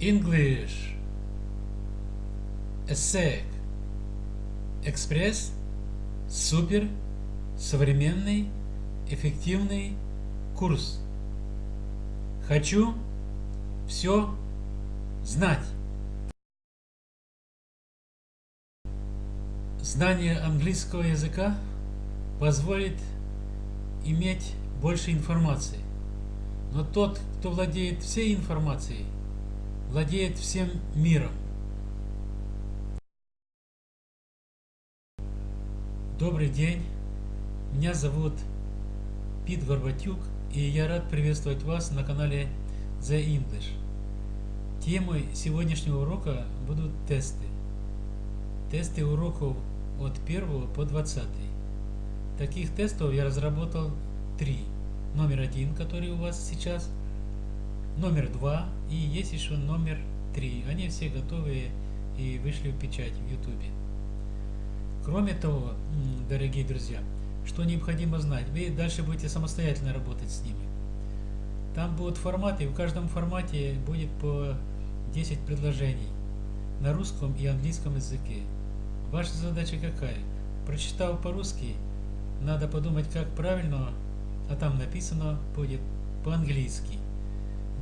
English ESSEC Экспресс Супер Современный Эффективный Курс Хочу все знать. Знание английского языка позволит иметь больше информации. Но тот, кто владеет всей информацией, владеет всем миром. Добрый день, меня зовут Пит Горбатюк, и я рад приветствовать вас на канале The English. Темой сегодняшнего урока будут тесты. Тесты уроков от 1 по 20. Таких тестов я разработал три. Номер один, который у вас сейчас, номер два и есть еще номер три. Они все готовые и вышли в печать в YouTube. Кроме того, дорогие друзья, что необходимо знать, вы дальше будете самостоятельно работать с ними. Там будут форматы, в каждом формате будет по 10 предложений на русском и английском языке. Ваша задача какая? Прочитав по-русски, надо подумать, как правильно, а там написано будет по-английски.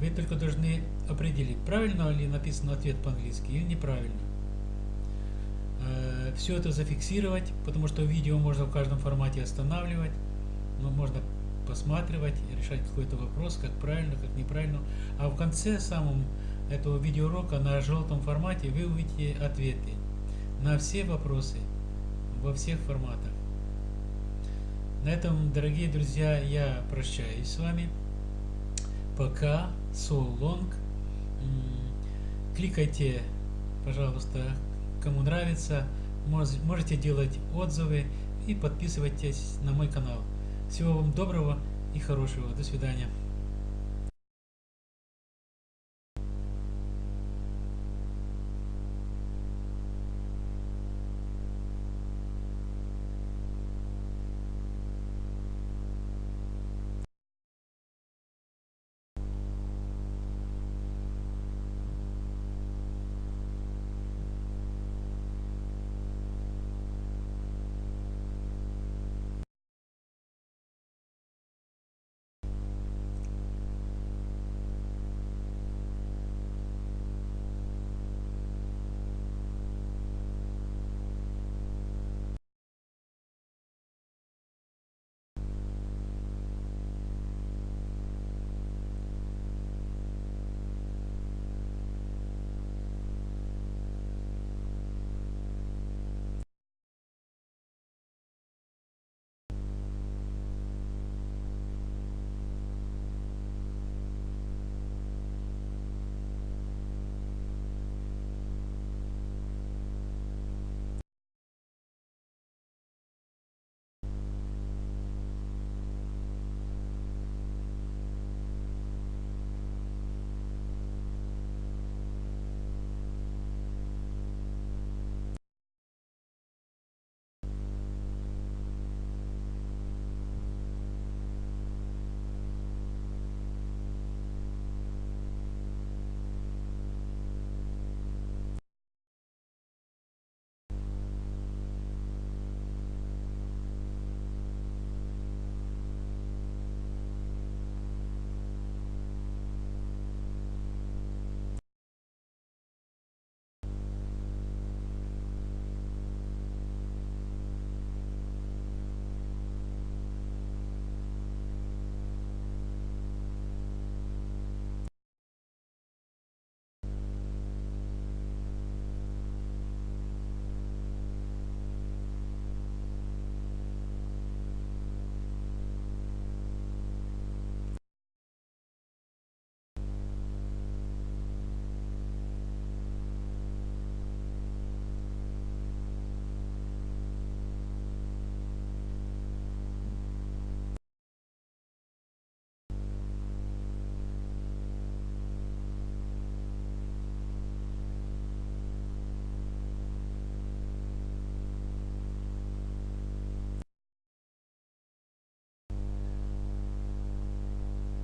Вы только должны определить, правильно ли написан ответ по-английски или неправильно. Э, Все это зафиксировать, потому что видео можно в каждом формате останавливать, но можно посматривать, решать какой-то вопрос, как правильно, как неправильно. А в конце самом этого видеоурока на желтом формате вы увидите ответы на все вопросы во всех форматах. На этом, дорогие друзья, я прощаюсь с вами. Пока. So long. Кликайте, пожалуйста, кому нравится. Можете делать отзывы и подписывайтесь на мой канал. Всего вам доброго и хорошего. До свидания.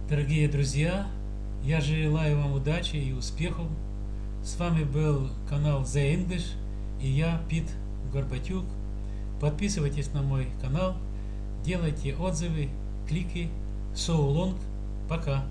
Дорогие друзья, я желаю вам удачи и успехов С вами был канал The English и я, Пит Горбатюк. Подписывайтесь на мой канал, делайте отзывы, клики. So long. Пока.